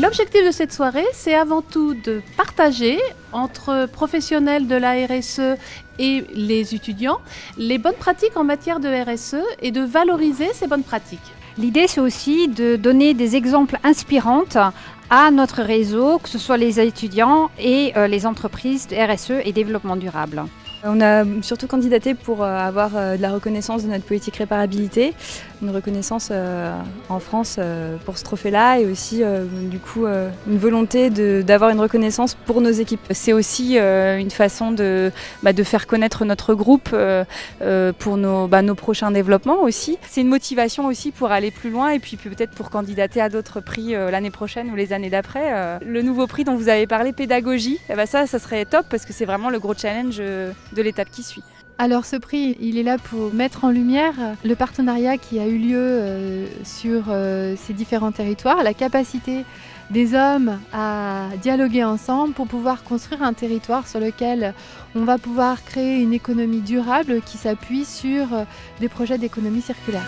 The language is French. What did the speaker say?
L'objectif de cette soirée, c'est avant tout de partager entre professionnels de la RSE et les étudiants les bonnes pratiques en matière de RSE et de valoriser ces bonnes pratiques. L'idée, c'est aussi de donner des exemples inspirants à notre réseau, que ce soit les étudiants et euh, les entreprises de RSE et développement durable. On a surtout candidaté pour euh, avoir euh, de la reconnaissance de notre politique réparabilité, une reconnaissance euh, en France pour ce trophée-là et aussi du coup une volonté d'avoir une reconnaissance pour nos équipes. C'est aussi une façon de, bah, de, faire connaître notre groupe pour nos, bah, nos, prochains développements aussi. C'est une motivation aussi pour aller plus loin et puis peut-être pour candidater à d'autres prix l'année prochaine ou les années d'après. Le nouveau prix dont vous avez parlé, pédagogie, eh ben ça, ça serait top parce que c'est vraiment le gros challenge de l'étape qui suit. Alors ce prix, il est là pour mettre en lumière le partenariat qui a eu lieu euh, sur euh, ces différents territoires, la capacité des hommes à dialoguer ensemble pour pouvoir construire un territoire sur lequel on va pouvoir créer une économie durable qui s'appuie sur euh, des projets d'économie circulaire.